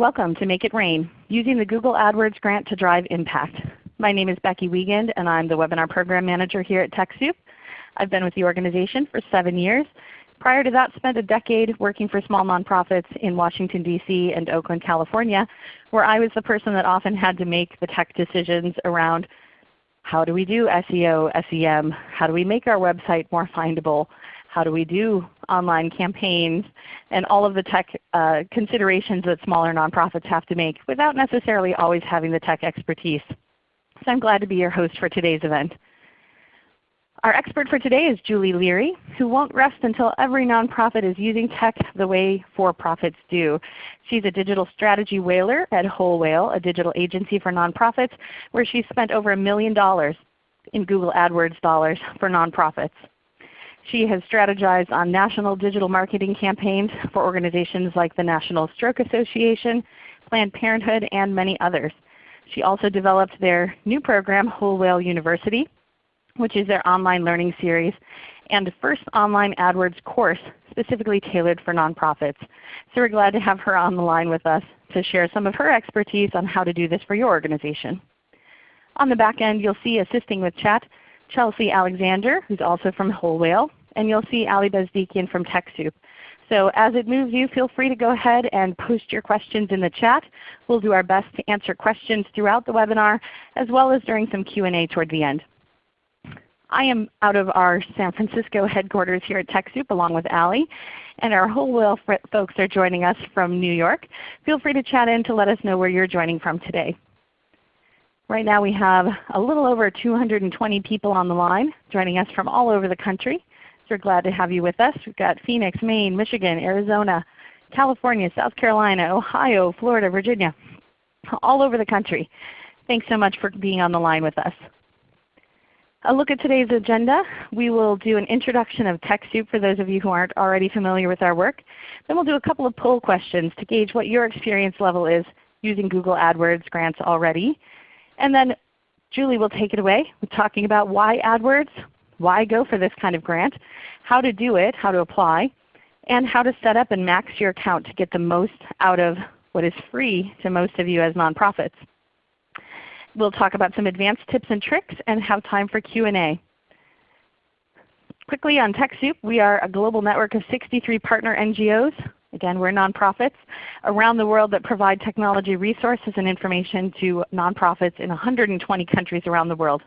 Welcome to Make It Rain, using the Google AdWords grant to drive impact. My name is Becky Wiegand and I'm the Webinar Program Manager here at TechSoup. I've been with the organization for 7 years. Prior to that spent a decade working for small nonprofits in Washington DC and Oakland, California, where I was the person that often had to make the tech decisions around how do we do SEO, SEM, how do we make our website more findable, how do we do online campaigns, and all of the tech uh, considerations that smaller nonprofits have to make without necessarily always having the tech expertise. So I'm glad to be your host for today's event. Our expert for today is Julie Leary, who won't rest until every nonprofit is using tech the way for-profits do. She's a digital strategy whaler at Whole Whale, a digital agency for nonprofits, where she's spent over a million dollars in Google AdWords dollars for nonprofits. She has strategized on national digital marketing campaigns for organizations like the National Stroke Association, Planned Parenthood, and many others. She also developed their new program, Whole Whale University, which is their online learning series, and the first online AdWords course specifically tailored for nonprofits. So we're glad to have her on the line with us to share some of her expertise on how to do this for your organization. On the back end you'll see assisting with chat Chelsea Alexander, who's also from Whole Whale, and you'll see Ali Bezdikian from TechSoup. So as it moves you, feel free to go ahead and post your questions in the chat. We'll do our best to answer questions throughout the webinar as well as during some Q&A toward the end. I am out of our San Francisco headquarters here at TechSoup along with Ali, and our Whole Whale folks are joining us from New York. Feel free to chat in to let us know where you're joining from today. Right now we have a little over 220 people on the line joining us from all over the country. We're glad to have you with us. We've got Phoenix, Maine, Michigan, Arizona, California, South Carolina, Ohio, Florida, Virginia, all over the country. Thanks so much for being on the line with us. A look at today's agenda. We will do an introduction of TechSoup for those of you who aren't already familiar with our work. Then we'll do a couple of poll questions to gauge what your experience level is using Google AdWords grants already. And then Julie will take it away with talking about why AdWords, why go for this kind of grant, how to do it, how to apply, and how to set up and max your account to get the most out of what is free to most of you as nonprofits. We'll talk about some advanced tips and tricks and have time for Q&A. Quickly on TechSoup, we are a global network of 63 partner NGOs. Again, we're nonprofits around the world that provide technology resources and information to nonprofits in 120 countries around the world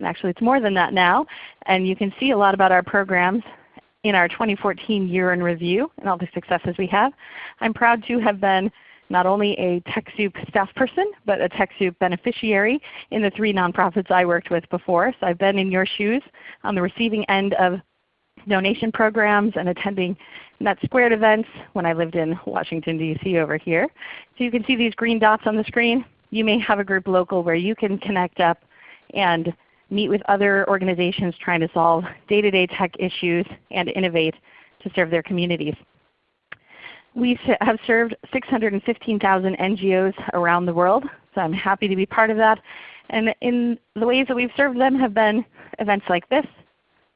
and actually it's more than that now. And you can see a lot about our programs in our 2014 year in review and all the successes we have. I'm proud to have been not only a TechSoup staff person, but a TechSoup beneficiary in the three nonprofits I worked with before. So I've been in your shoes on the receiving end of donation programs and attending NetSquared events when I lived in Washington DC over here. So you can see these green dots on the screen. You may have a group local where you can connect up and meet with other organizations trying to solve day-to-day -day tech issues and innovate to serve their communities. We have served 615,000 NGOs around the world, so I'm happy to be part of that. And in the ways that we've served them have been events like this,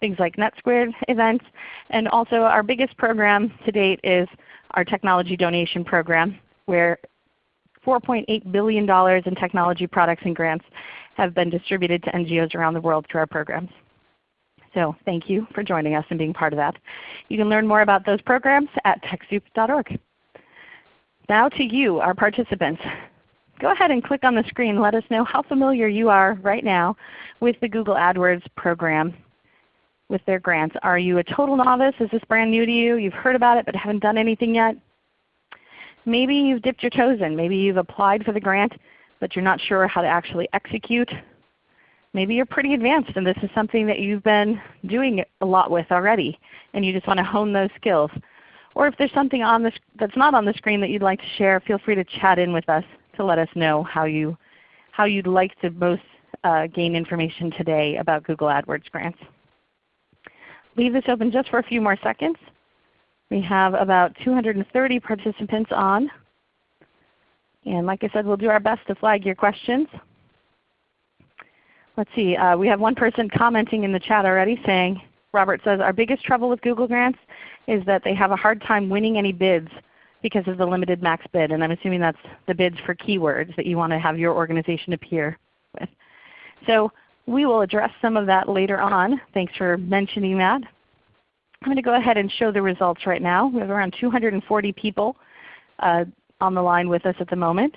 things like NetSquared events, and also our biggest program to date is our technology donation program where $4.8 billion in technology products and grants have been distributed to NGOs around the world through our programs. So thank you for joining us and being part of that. You can learn more about those programs at TechSoup.org. Now to you, our participants. Go ahead and click on the screen. Let us know how familiar you are right now with the Google AdWords program with their grants. Are you a total novice? Is this brand new to you? You've heard about it but haven't done anything yet? Maybe you've dipped your toes in. Maybe you've applied for the grant but you're not sure how to actually execute. Maybe you're pretty advanced and this is something that you've been doing a lot with already and you just want to hone those skills. Or if there's something on this that's not on the screen that you'd like to share, feel free to chat in with us to let us know how, you, how you'd like to most uh, gain information today about Google AdWords grants. Leave this open just for a few more seconds. We have about 230 participants on. And like I said, we'll do our best to flag your questions. Let's see, uh, we have one person commenting in the chat already saying, Robert says, our biggest trouble with Google Grants is that they have a hard time winning any bids because of the limited max bid. And I'm assuming that's the bids for keywords that you want to have your organization appear with. So we will address some of that later on. Thanks for mentioning that. I'm going to go ahead and show the results right now. We have around 240 people uh, on the line with us at the moment.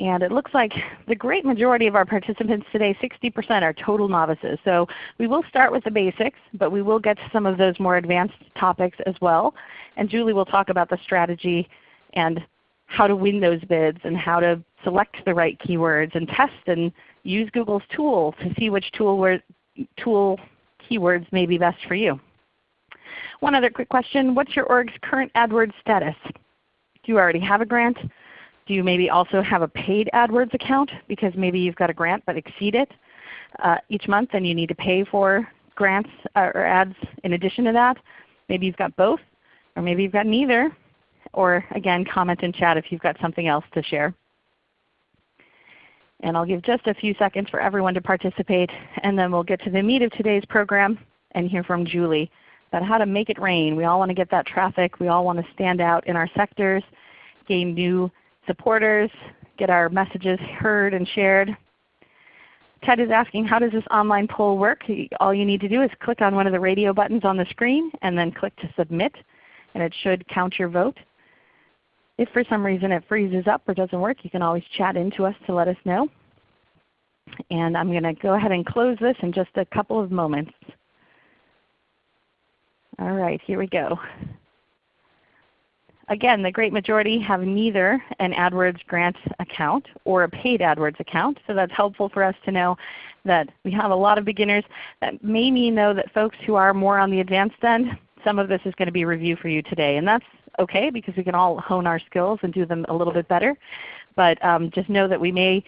And it looks like the great majority of our participants today, 60% are total novices. So we will start with the basics, but we will get to some of those more advanced topics as well. And Julie will talk about the strategy and how to win those bids and how to select the right keywords and test and use Google's tool to see which tool, tool keywords may be best for you. One other quick question, what's your org's current AdWords status? Do you already have a grant? Do you maybe also have a paid AdWords account because maybe you've got a grant but exceed it uh, each month and you need to pay for grants uh, or ads in addition to that? Maybe you've got both or maybe you've got neither. Or again, comment in chat if you've got something else to share. And I'll give just a few seconds for everyone to participate and then we'll get to the meat of today's program and hear from Julie about how to make it rain. We all want to get that traffic. We all want to stand out in our sectors, gain new supporters, get our messages heard and shared. Ted is asking how does this online poll work? All you need to do is click on one of the radio buttons on the screen and then click to submit and it should count your vote. If for some reason it freezes up or doesn't work, you can always chat into us to let us know. And I'm going to go ahead and close this in just a couple of moments. All right, here we go. Again, the great majority have neither an AdWords grant account or a paid AdWords account. So that's helpful for us to know that we have a lot of beginners. That may mean though that folks who are more on the advanced end, some of this is going to be review for you today. And that's okay because we can all hone our skills and do them a little bit better. But um, just know that we may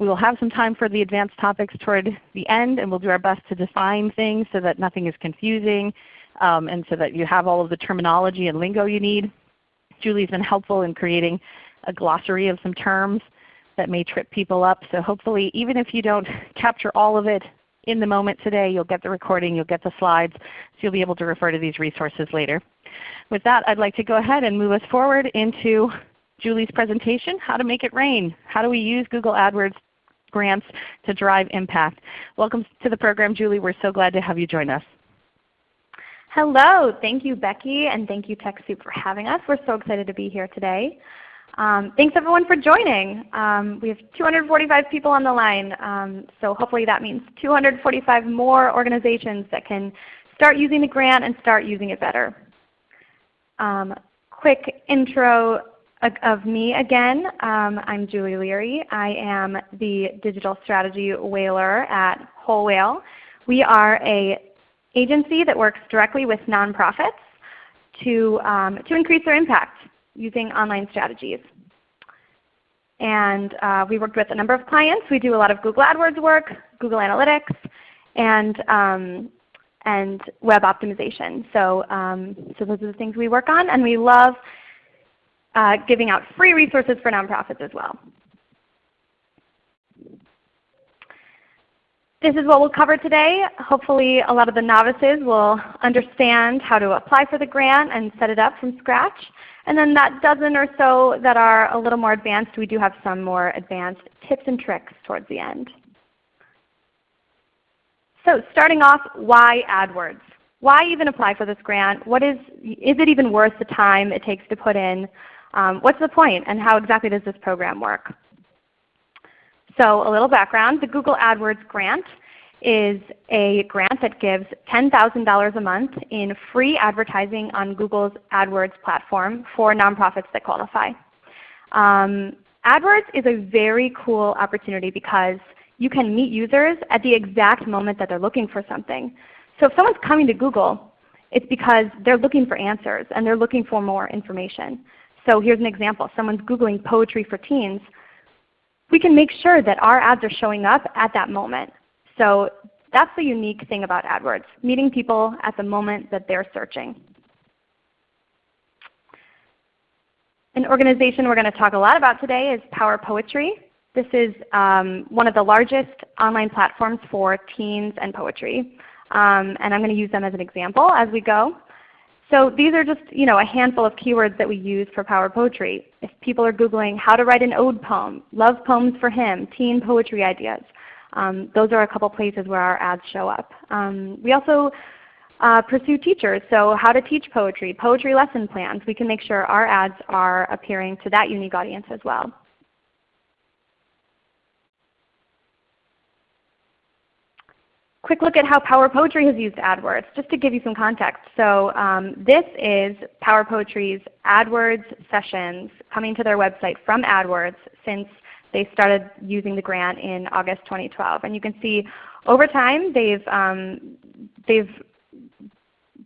we will have some time for the advanced topics toward the end and we'll do our best to define things so that nothing is confusing um, and so that you have all of the terminology and lingo you need. Julie's been helpful in creating a glossary of some terms that may trip people up. So hopefully even if you don't capture all of it in the moment today, you'll get the recording, you'll get the slides, so you'll be able to refer to these resources later. With that, I'd like to go ahead and move us forward into Julie's presentation, How to Make It Rain. How do we use Google AdWords grants to drive impact? Welcome to the program, Julie. We're so glad to have you join us. Hello. Thank you, Becky, and thank you, TechSoup, for having us. We're so excited to be here today. Um, thanks everyone for joining. Um, we have 245 people on the line, um, so hopefully that means 245 more organizations that can start using the grant and start using it better. Um, quick intro of me again. Um, I'm Julie Leary. I am the Digital Strategy Whaler at Whole Whale. We are a agency that works directly with nonprofits to, um, to increase their impact using online strategies. And uh, we worked with a number of clients. We do a lot of Google AdWords work, Google Analytics, and, um, and web optimization. So, um, so those are the things we work on. And we love uh, giving out free resources for nonprofits as well. This is what we'll cover today. Hopefully a lot of the novices will understand how to apply for the grant and set it up from scratch. And then that dozen or so that are a little more advanced, we do have some more advanced tips and tricks towards the end. So starting off, why AdWords? Why even apply for this grant? What is, is it even worth the time it takes to put in? Um, what's the point and how exactly does this program work? So a little background, the Google AdWords grant is a grant that gives $10,000 a month in free advertising on Google's AdWords platform for nonprofits that qualify. Um, AdWords is a very cool opportunity because you can meet users at the exact moment that they're looking for something. So if someone's coming to Google, it's because they're looking for answers and they're looking for more information. So here's an example. Someone's Googling poetry for teens we can make sure that our ads are showing up at that moment. So that's the unique thing about AdWords, meeting people at the moment that they're searching. An organization we're going to talk a lot about today is Power Poetry. This is um, one of the largest online platforms for teens and poetry. Um, and I'm going to use them as an example as we go. So these are just you know, a handful of keywords that we use for Power Poetry. If people are Googling how to write an ode poem, love poems for him, teen poetry ideas, um, those are a couple places where our ads show up. Um, we also uh, pursue teachers, so how to teach poetry, poetry lesson plans. We can make sure our ads are appearing to that unique audience as well. Quick look at how Power Poetry has used AdWords, just to give you some context. So um, this is Power Poetry's AdWords sessions coming to their website from AdWords since they started using the grant in August 2012. And you can see over time they've, um, they've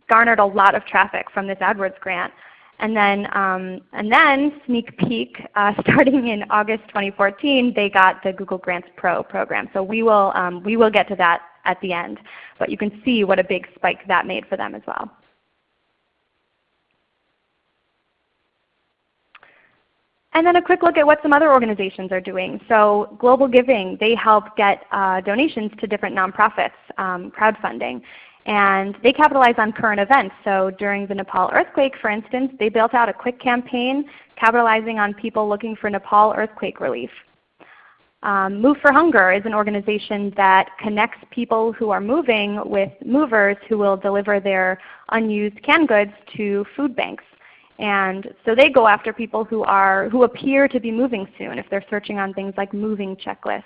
garnered a lot of traffic from this AdWords grant. And then, um, and then sneak peek, uh, starting in August 2014, they got the Google Grants Pro program. So we will, um, we will get to that at the end. But you can see what a big spike that made for them as well. And then a quick look at what some other organizations are doing. So GlobalGiving, they help get uh, donations to different nonprofits, um, crowdfunding. And they capitalize on current events. So during the Nepal earthquake, for instance, they built out a quick campaign capitalizing on people looking for Nepal earthquake relief. Um, Move for Hunger is an organization that connects people who are moving with movers who will deliver their unused canned goods to food banks. And so they go after people who, are, who appear to be moving soon. If they're searching on things like moving checklist,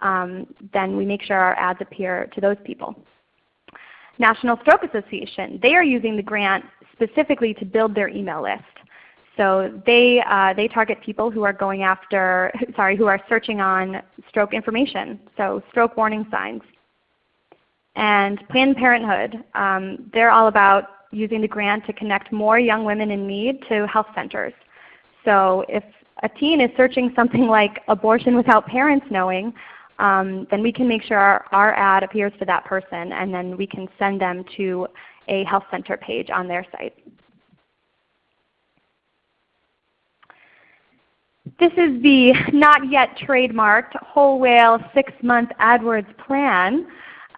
um, then we make sure our ads appear to those people. National Stroke Association, they are using the grant specifically to build their email list. So they, uh, they target people who are going after, sorry, who are searching on stroke information, so stroke warning signs. And Planned Parenthood, um, they're all about using the grant to connect more young women in need to health centers. So if a teen is searching something like abortion without parents knowing, um, then we can make sure our, our ad appears to that person and then we can send them to a health center page on their site. This is the not yet trademarked whole whale 6-month AdWords plan.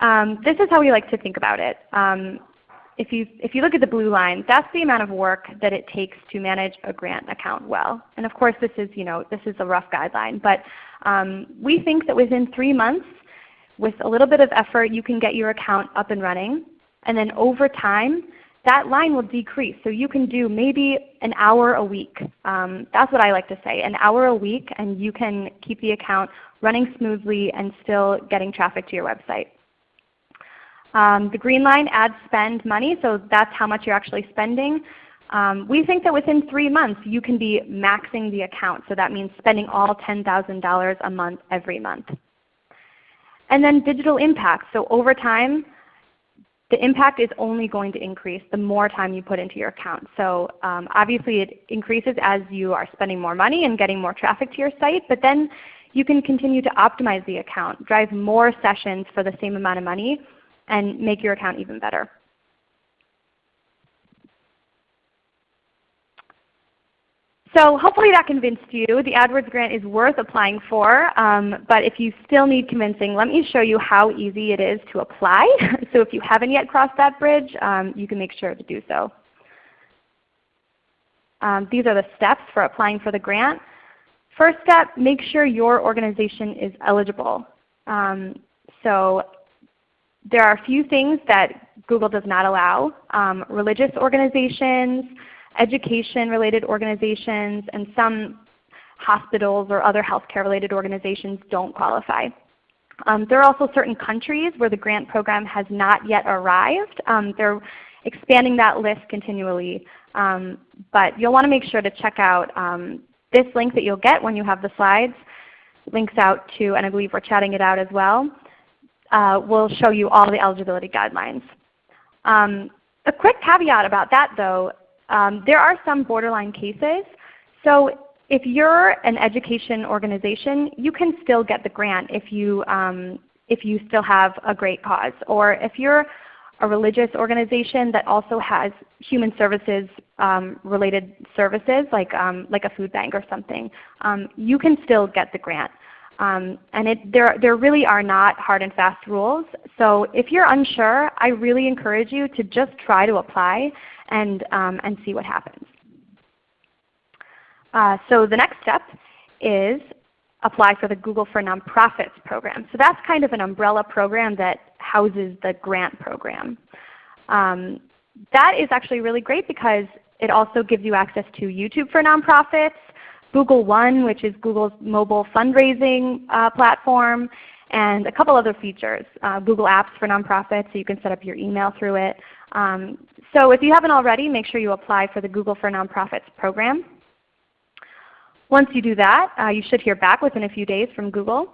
Um, this is how we like to think about it. Um, if you, if you look at the blue line, that's the amount of work that it takes to manage a grant account well. And of course this is, you know, this is a rough guideline. But um, we think that within 3 months, with a little bit of effort, you can get your account up and running. And then over time, that line will decrease. So you can do maybe an hour a week. Um, that's what I like to say, an hour a week and you can keep the account running smoothly and still getting traffic to your website. Um, the green line adds spend money, so that's how much you're actually spending. Um, we think that within 3 months you can be maxing the account. So that means spending all $10,000 a month every month. And then digital impact. So over time the impact is only going to increase the more time you put into your account. So um, obviously it increases as you are spending more money and getting more traffic to your site, but then you can continue to optimize the account, drive more sessions for the same amount of money, and make your account even better. So hopefully that convinced you. The AdWords grant is worth applying for. Um, but if you still need convincing, let me show you how easy it is to apply. so if you haven't yet crossed that bridge, um, you can make sure to do so. Um, these are the steps for applying for the grant. First step, make sure your organization is eligible. Um, so there are a few things that Google does not allow. Um, religious organizations, education-related organizations, and some hospitals or other healthcare-related organizations don't qualify. Um, there are also certain countries where the grant program has not yet arrived. Um, they're expanding that list continually. Um, but you'll want to make sure to check out um, this link that you'll get when you have the slides. Links out to, and I believe we're chatting it out as well, uh, will show you all the eligibility guidelines. Um, a quick caveat about that though um, there are some borderline cases. So if you're an education organization, you can still get the grant if you, um, if you still have a great cause. Or if you're a religious organization that also has human services um, related services like, um, like a food bank or something, um, you can still get the grant. Um, and it, there, there really are not hard and fast rules. So if you're unsure, I really encourage you to just try to apply and, um, and see what happens. Uh, so the next step is apply for the Google for Nonprofits program. So that's kind of an umbrella program that houses the grant program. Um, that is actually really great because it also gives you access to YouTube for nonprofits, Google One, which is Google's mobile fundraising uh, platform, and a couple other features. Uh, Google Apps for nonprofits, so you can set up your email through it. Um, so if you haven't already, make sure you apply for the Google for Nonprofits program. Once you do that, uh, you should hear back within a few days from Google.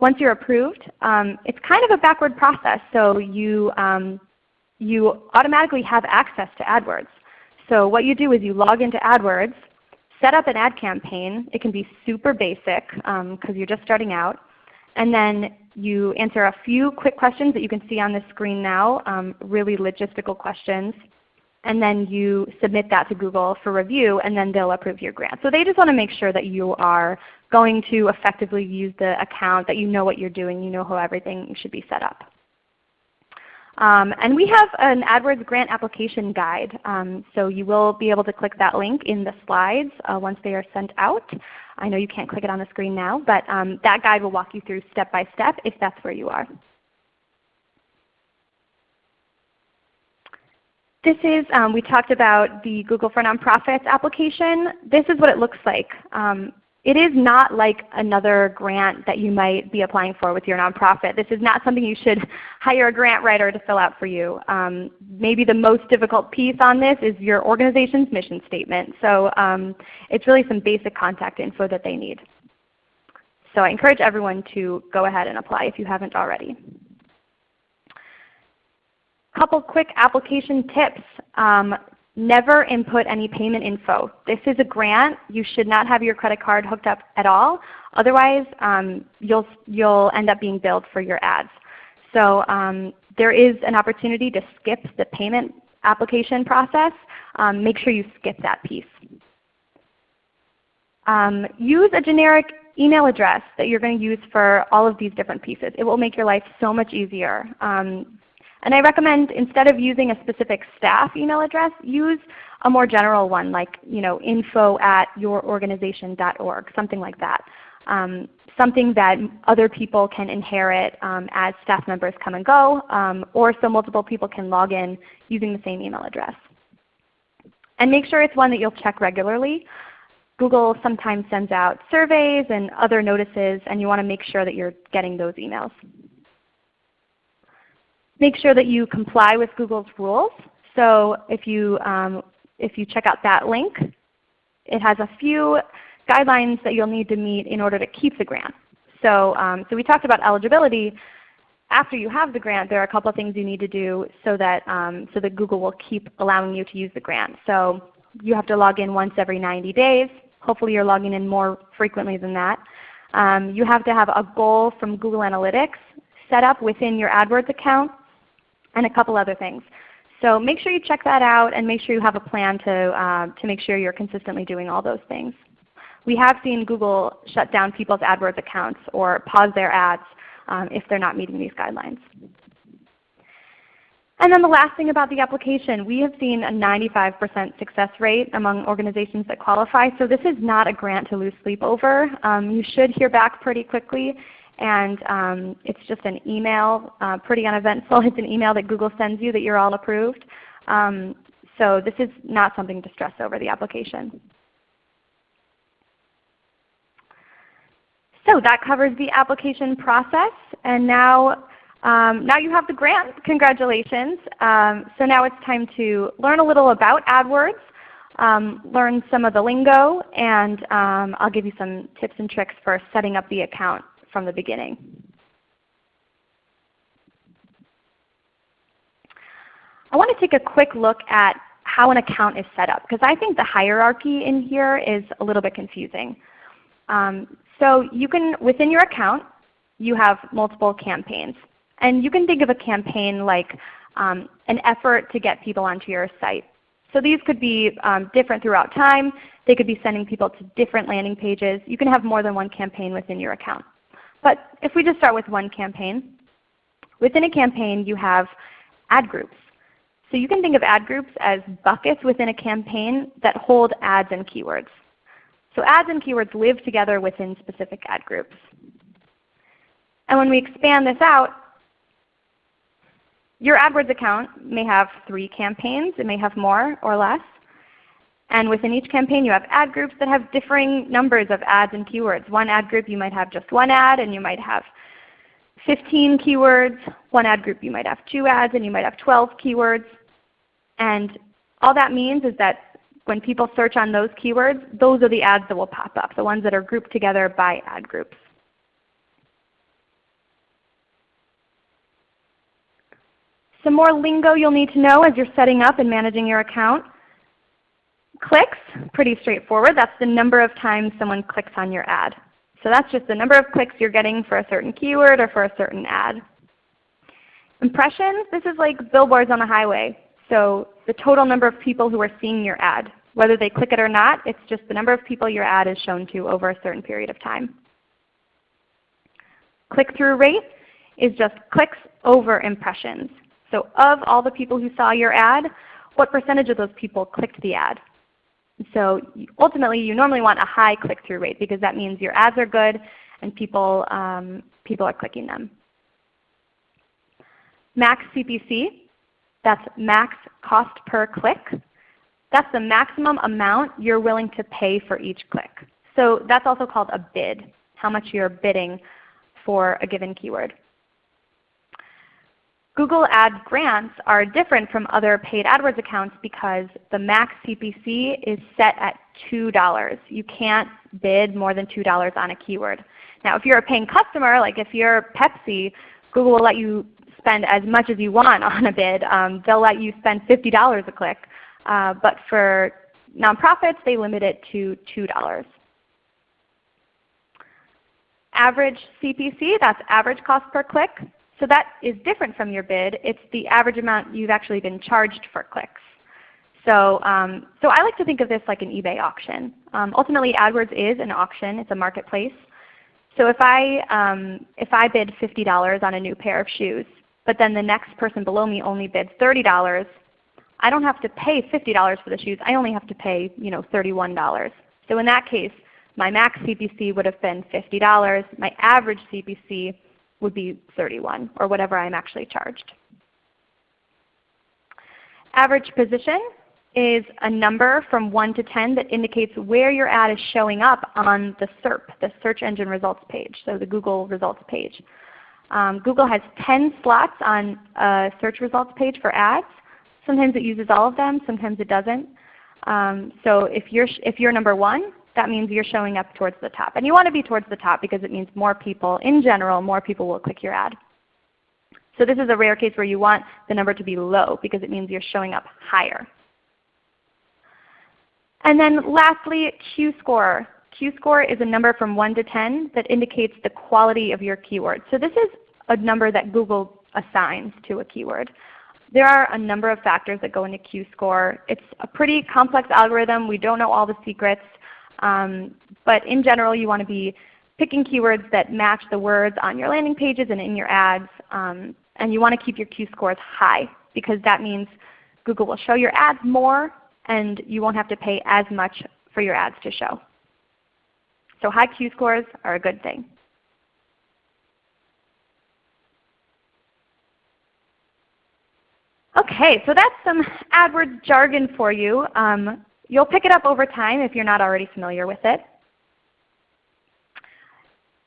Once you're approved, um, it's kind of a backward process. So you, um, you automatically have access to AdWords. So what you do is you log into AdWords, set up an ad campaign. It can be super basic because um, you're just starting out. And then you answer a few quick questions that you can see on the screen now, um, really logistical questions. And then you submit that to Google for review and then they'll approve your grant. So they just want to make sure that you are going to effectively use the account, that you know what you're doing, you know how everything should be set up. Um, and we have an AdWords grant application guide. Um, so you will be able to click that link in the slides uh, once they are sent out. I know you can't click it on the screen now, but um, that guide will walk you through step by step if that's where you are. This is, um, we talked about the Google for Nonprofits application. This is what it looks like. Um, it is not like another grant that you might be applying for with your nonprofit. This is not something you should hire a grant writer to fill out for you. Um, maybe the most difficult piece on this is your organization's mission statement. So um, it's really some basic contact info that they need. So I encourage everyone to go ahead and apply if you haven't already. Couple quick application tips. Um, Never input any payment info. This is a grant. You should not have your credit card hooked up at all. Otherwise, um, you'll, you'll end up being billed for your ads. So um, there is an opportunity to skip the payment application process. Um, make sure you skip that piece. Um, use a generic email address that you're going to use for all of these different pieces. It will make your life so much easier. Um, and I recommend instead of using a specific staff email address, use a more general one like you know, info at yourorganization.org, something like that. Um, something that other people can inherit um, as staff members come and go, um, or so multiple people can log in using the same email address. And make sure it's one that you'll check regularly. Google sometimes sends out surveys and other notices, and you want to make sure that you're getting those emails. Make sure that you comply with Google's rules. So if you, um, if you check out that link, it has a few guidelines that you'll need to meet in order to keep the grant. So, um, so we talked about eligibility. After you have the grant, there are a couple of things you need to do so that, um, so that Google will keep allowing you to use the grant. So you have to log in once every 90 days. Hopefully you're logging in more frequently than that. Um, you have to have a goal from Google Analytics set up within your AdWords account and a couple other things. So make sure you check that out and make sure you have a plan to, uh, to make sure you're consistently doing all those things. We have seen Google shut down people's AdWords accounts or pause their ads um, if they're not meeting these guidelines. And then the last thing about the application, we have seen a 95% success rate among organizations that qualify. So this is not a grant to lose sleep over. Um, you should hear back pretty quickly and um, it's just an email, uh, pretty uneventful. It's an email that Google sends you that you're all approved. Um, so this is not something to stress over the application. So that covers the application process. And now, um, now you have the grant. Congratulations. Um, so now it's time to learn a little about AdWords, um, learn some of the lingo, and um, I'll give you some tips and tricks for setting up the account from the beginning. I want to take a quick look at how an account is set up because I think the hierarchy in here is a little bit confusing. Um, so you can, within your account, you have multiple campaigns. And you can think of a campaign like um, an effort to get people onto your site. So these could be um, different throughout time. They could be sending people to different landing pages. You can have more than one campaign within your account. But if we just start with one campaign, within a campaign you have ad groups. So you can think of ad groups as buckets within a campaign that hold ads and keywords. So ads and keywords live together within specific ad groups. And when we expand this out, your AdWords account may have three campaigns. It may have more or less. And within each campaign you have ad groups that have differing numbers of ads and keywords. One ad group you might have just one ad and you might have 15 keywords. One ad group you might have two ads and you might have 12 keywords. And all that means is that when people search on those keywords, those are the ads that will pop up, the ones that are grouped together by ad groups. Some more lingo you'll need to know as you're setting up and managing your account. Clicks, pretty straightforward. That's the number of times someone clicks on your ad. So that's just the number of clicks you're getting for a certain keyword or for a certain ad. Impressions, this is like billboards on the highway. So the total number of people who are seeing your ad. Whether they click it or not, it's just the number of people your ad is shown to over a certain period of time. Click-through rate is just clicks over impressions. So of all the people who saw your ad, what percentage of those people clicked the ad? So ultimately you normally want a high click-through rate because that means your ads are good and people, um, people are clicking them. Max CPC, that's max cost per click. That's the maximum amount you're willing to pay for each click. So that's also called a bid, how much you're bidding for a given keyword. Google Ad grants are different from other paid AdWords accounts because the max CPC is set at $2. You can't bid more than $2 on a keyword. Now if you're a paying customer, like if you're Pepsi, Google will let you spend as much as you want on a bid. Um, they'll let you spend $50 a click. Uh, but for nonprofits, they limit it to $2. Average CPC, that's average cost per click. So that is different from your bid. It's the average amount you've actually been charged for clicks. So, um, so I like to think of this like an eBay auction. Um, ultimately AdWords is an auction. It's a marketplace. So if I, um, if I bid $50 on a new pair of shoes, but then the next person below me only bids $30, I don't have to pay $50 for the shoes. I only have to pay you know, $31. So in that case, my max CPC would have been $50. My average CPC would be 31 or whatever I'm actually charged. Average position is a number from 1 to 10 that indicates where your ad is showing up on the SERP, the search engine results page, so the Google results page. Um, Google has 10 slots on a search results page for ads. Sometimes it uses all of them, sometimes it doesn't. Um, so if you're, if you're number 1, that means you're showing up towards the top. And you want to be towards the top because it means more people, in general, more people will click your ad. So this is a rare case where you want the number to be low because it means you're showing up higher. And then lastly, Q-score. Q-score is a number from 1 to 10 that indicates the quality of your keyword. So this is a number that Google assigns to a keyword. There are a number of factors that go into Q-score. It's a pretty complex algorithm. We don't know all the secrets. Um, but in general you want to be picking keywords that match the words on your landing pages and in your ads. Um, and you want to keep your Q-scores high because that means Google will show your ads more and you won't have to pay as much for your ads to show. So high Q-scores are a good thing. Okay, so that's some AdWords jargon for you. Um, You'll pick it up over time if you're not already familiar with it.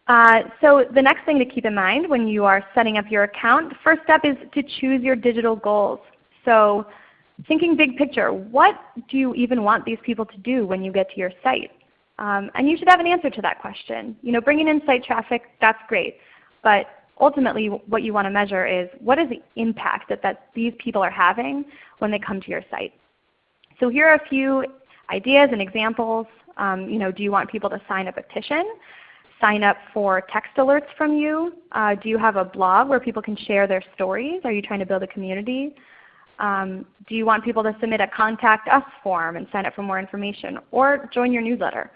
Uh, so the next thing to keep in mind when you are setting up your account, the first step is to choose your digital goals. So thinking big picture, what do you even want these people to do when you get to your site? Um, and you should have an answer to that question. You know, bringing in site traffic, that's great. But ultimately what you want to measure is what is the impact that, that these people are having when they come to your site. So here are a few ideas and examples. Um, you know, do you want people to sign a petition? Sign up for text alerts from you? Uh, do you have a blog where people can share their stories? Are you trying to build a community? Um, do you want people to submit a contact us form and sign up for more information or join your newsletter?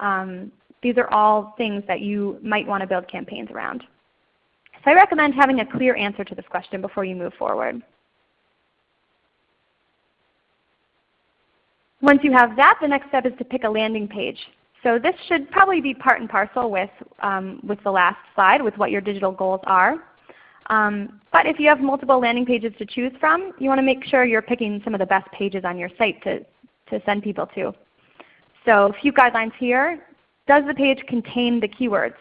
Um, these are all things that you might want to build campaigns around. So I recommend having a clear answer to this question before you move forward. Once you have that, the next step is to pick a landing page. So this should probably be part and parcel with, um, with the last slide, with what your digital goals are. Um, but if you have multiple landing pages to choose from, you want to make sure you're picking some of the best pages on your site to, to send people to. So a few guidelines here. Does the page contain the keywords?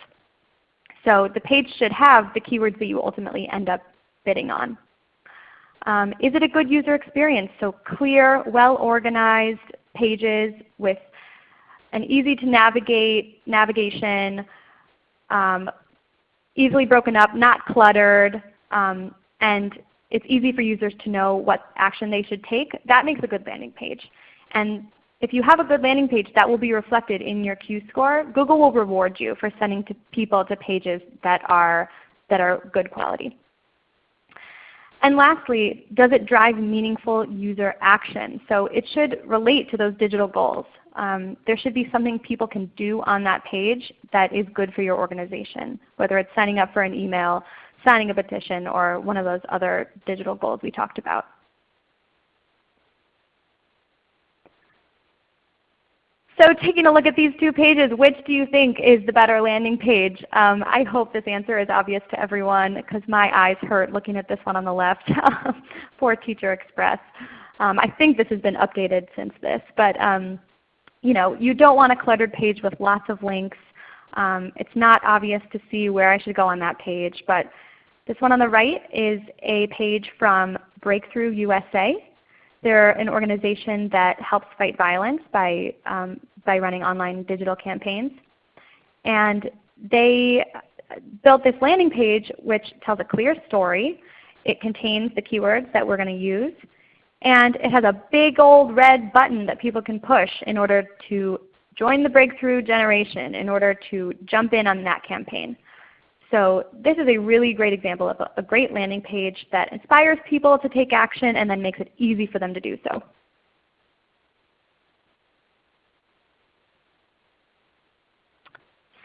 So the page should have the keywords that you ultimately end up bidding on. Um, is it a good user experience? So clear, well organized pages with an easy to navigate navigation, um, easily broken up, not cluttered, um, and it's easy for users to know what action they should take. That makes a good landing page. And if you have a good landing page, that will be reflected in your Q score. Google will reward you for sending to people to pages that are, that are good quality. And lastly, does it drive meaningful user action? So it should relate to those digital goals. Um, there should be something people can do on that page that is good for your organization, whether it's signing up for an email, signing a petition, or one of those other digital goals we talked about. So taking a look at these two pages, which do you think is the better landing page? Um, I hope this answer is obvious to everyone because my eyes hurt looking at this one on the left for Teacher Express. Um, I think this has been updated since this, but um, you know, you don't want a cluttered page with lots of links. Um, it's not obvious to see where I should go on that page, but this one on the right is a page from Breakthrough USA. They're an organization that helps fight violence by, um, by running online digital campaigns. And they built this landing page which tells a clear story. It contains the keywords that we're going to use. And it has a big old red button that people can push in order to join the breakthrough generation, in order to jump in on that campaign. So this is a really great example of a, great landing page that inspires people to take action and then makes it easy for them to do so.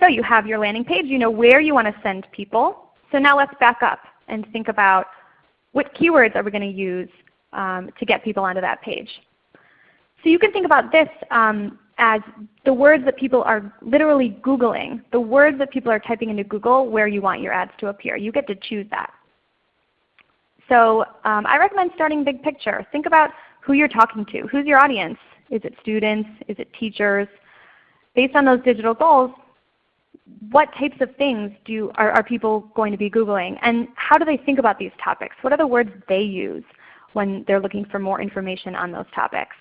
So you have your landing page. You know where you want to send people. So now let's back up and think about what keywords are we going to use um, to get people onto that page. So you can think about this um, as the words that people are literally Googling, the words that people are typing into Google where you want your ads to appear. You get to choose that. So um, I recommend starting big picture. Think about who you're talking to. Who's your audience? Is it students? Is it teachers? Based on those digital goals, what types of things do, are, are people going to be Googling? And how do they think about these topics? What are the words they use when they're looking for more information on those topics?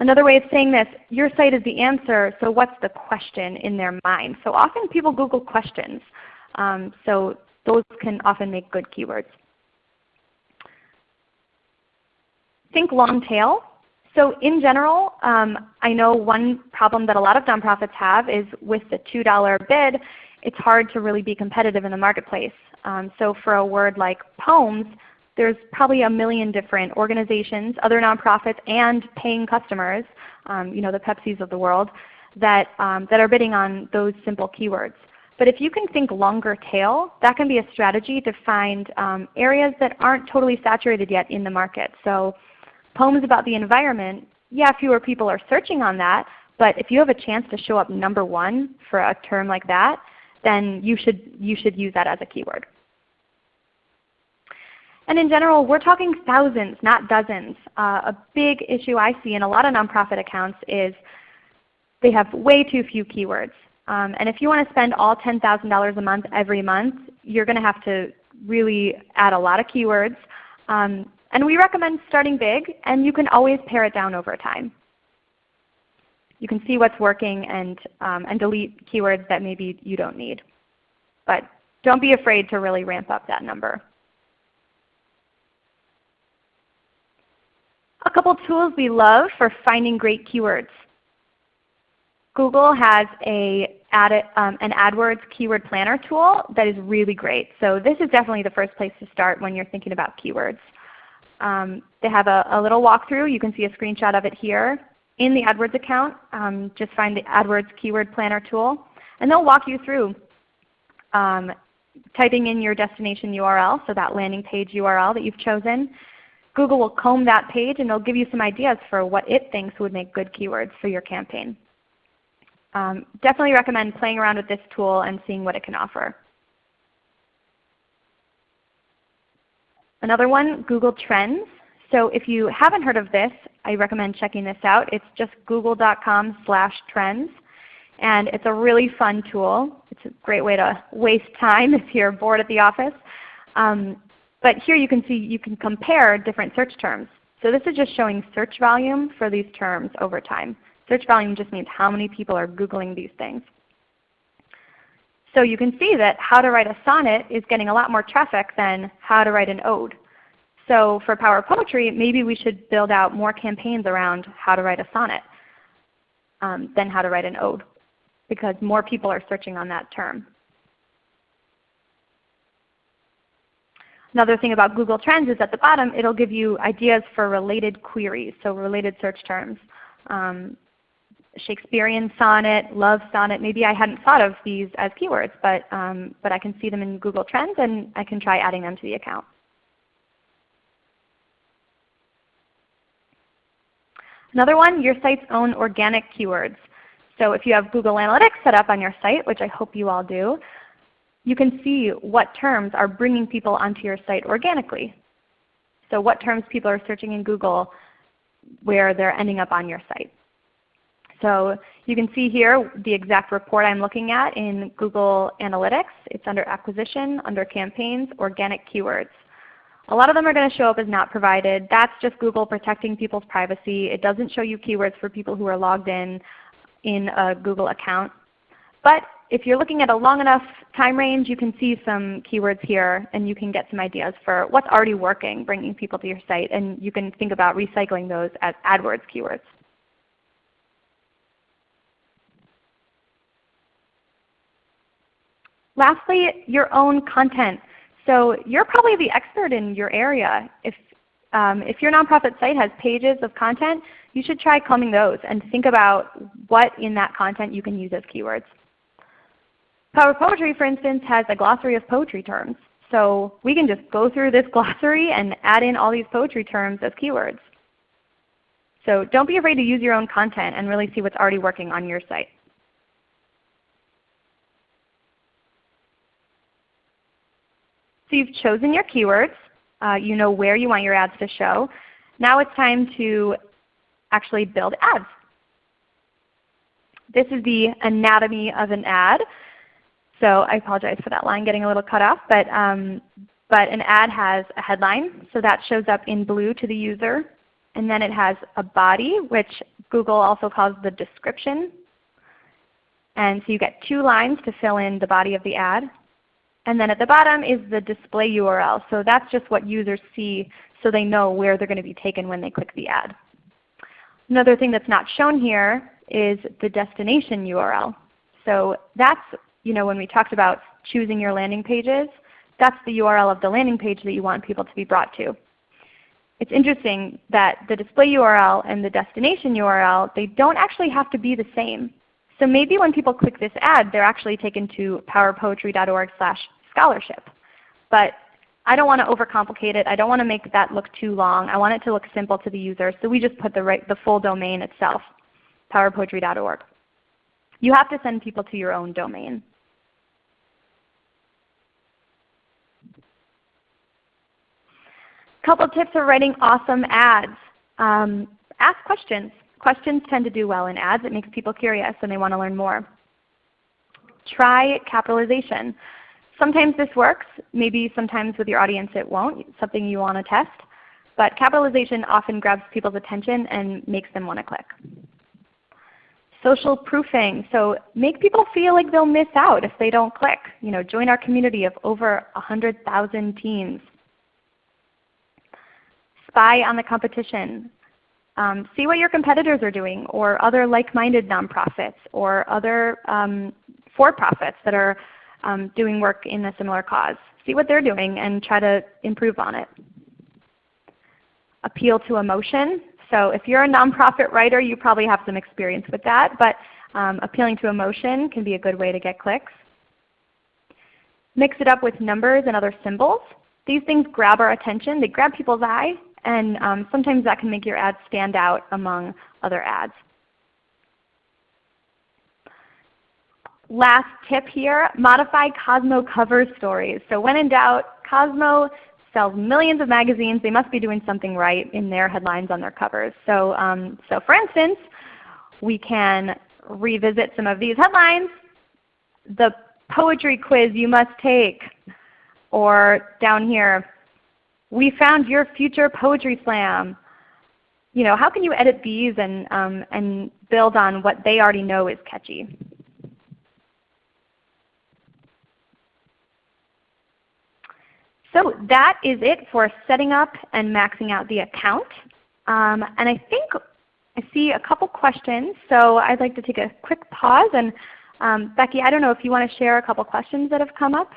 Another way of saying this, your site is the answer, so what's the question in their mind? So often people Google questions. Um, so those can often make good keywords. Think long tail. So in general, um, I know one problem that a lot of nonprofits have is with the $2 bid, it's hard to really be competitive in the marketplace. Um, so for a word like poems, there's probably a million different organizations, other nonprofits, and paying customers, um, you know, the Pepsis of the world, that, um, that are bidding on those simple keywords. But if you can think longer tail, that can be a strategy to find um, areas that aren't totally saturated yet in the market. So poems about the environment, yeah, fewer people are searching on that, but if you have a chance to show up number one for a term like that, then you should, you should use that as a keyword. And in general, we're talking thousands, not dozens. Uh, a big issue I see in a lot of nonprofit accounts is they have way too few keywords. Um, and if you want to spend all $10,000 a month every month, you're going to have to really add a lot of keywords. Um, and we recommend starting big, and you can always pare it down over time. You can see what's working and, um, and delete keywords that maybe you don't need. But don't be afraid to really ramp up that number. A couple tools we love for finding great keywords. Google has a um, an AdWords keyword planner tool that is really great. So this is definitely the first place to start when you're thinking about keywords. Um, they have a, a, little walkthrough. You can see a screenshot of it here. In the AdWords account, um, just find the AdWords keyword planner tool. And they'll walk you through um, typing in your destination URL, so that landing page URL that you've chosen, Google will comb that page and it'll give you some ideas for what it thinks would make good keywords for your campaign. Um, definitely recommend playing around with this tool and seeing what it can offer. Another one, Google Trends. So if you haven't heard of this, I recommend checking this out. It's just google.com slash trends. And it's a really fun tool. It's a great way to waste time if you're bored at the office. Um, but here you can see you can compare different search terms. So this is just showing search volume for these terms over time. Search volume just means how many people are Googling these things. So you can see that how to write a sonnet is getting a lot more traffic than how to write an ode. So for Power Poetry, maybe we should build out more campaigns around how to write a sonnet um, than how to write an ode because more people are searching on that term. Another thing about Google Trends is at the bottom it will give you ideas for related queries, so related search terms. Um, Shakespearean sonnet, love sonnet. Maybe I hadn't thought of these as keywords, but, um, but I can see them in Google Trends and I can try adding them to the account. Another one, your site's own organic keywords. So if you have Google Analytics set up on your site, which I hope you all do, you can see what terms are bringing people onto your site organically. So what terms people are searching in Google where they're ending up on your site. So you can see here the exact report I'm looking at in Google Analytics. It's under Acquisition, under Campaigns, Organic Keywords. A lot of them are going to show up as not provided. That's just Google protecting people's privacy. It doesn't show you keywords for people who are logged in in a Google account. But if you're looking at a long enough time range, you can see some keywords here and you can get some ideas for what's already working, bringing people to your site. And you can think about recycling those as AdWords keywords. Lastly, your own content. So you're probably the expert in your area. If, um, if your nonprofit site has pages of content, you should try combing those and think about what in that content you can use as keywords. Power Poetry, for instance, has a glossary of poetry terms. So we can just go through this glossary and add in all these poetry terms as keywords. So don't be afraid to use your own content and really see what's already working on your site. So you've chosen your keywords. Uh, you know where you want your ads to show. Now it's time to actually build ads. This is the anatomy of an ad. So I apologize for that line getting a little cut off. But, um, but an ad has a headline, so that shows up in blue to the user. And then it has a body, which Google also calls the description. And so you get two lines to fill in the body of the ad. And then at the bottom is the display URL. So that's just what users see so they know where they're going to be taken when they click the ad. Another thing that's not shown here is the destination URL. So that's you know, when we talked about choosing your landing pages, that's the URL of the landing page that you want people to be brought to. It's interesting that the display URL and the destination URL, they don't actually have to be the same. So maybe when people click this ad, they're actually taken to powerpoetry.org slash scholarship. But I don't want to overcomplicate it. I don't want to make that look too long. I want it to look simple to the user. So we just put the, right, the full domain itself, powerpoetry.org. You have to send people to your own domain. Couple tips for writing awesome ads. Um, ask questions. Questions tend to do well in ads. It makes people curious and they want to learn more. Try capitalization. Sometimes this works. Maybe sometimes with your audience it won't. It's something you want to test. But capitalization often grabs people's attention and makes them want to click. Social proofing. So make people feel like they'll miss out if they don't click. You know, join our community of over 100,000 teens spy on the competition. Um, see what your competitors are doing or other like-minded nonprofits or other um, for-profits that are um, doing work in a similar cause. See what they're doing and try to improve on it. Appeal to emotion. So if you're a nonprofit writer, you probably have some experience with that. But um, appealing to emotion can be a good way to get clicks. Mix it up with numbers and other symbols. These things grab our attention. They grab people's eye And um, sometimes that can make your ad stand out among other ads. Last tip here, modify Cosmo cover stories. So when in doubt, Cosmo sells millions of magazines. They must be doing something right in their headlines on their covers. So, um, so for instance, we can revisit some of these headlines. The poetry quiz you must take. Or down here, we found your future poetry slam. You know, how can you edit these and, um, and build on what they already know is catchy? So that is it for setting up and maxing out the account. Um, and I think I see a couple questions, so I'd like to take a quick pause. And um, Becky, I don't know if you want to share a couple questions that have come up.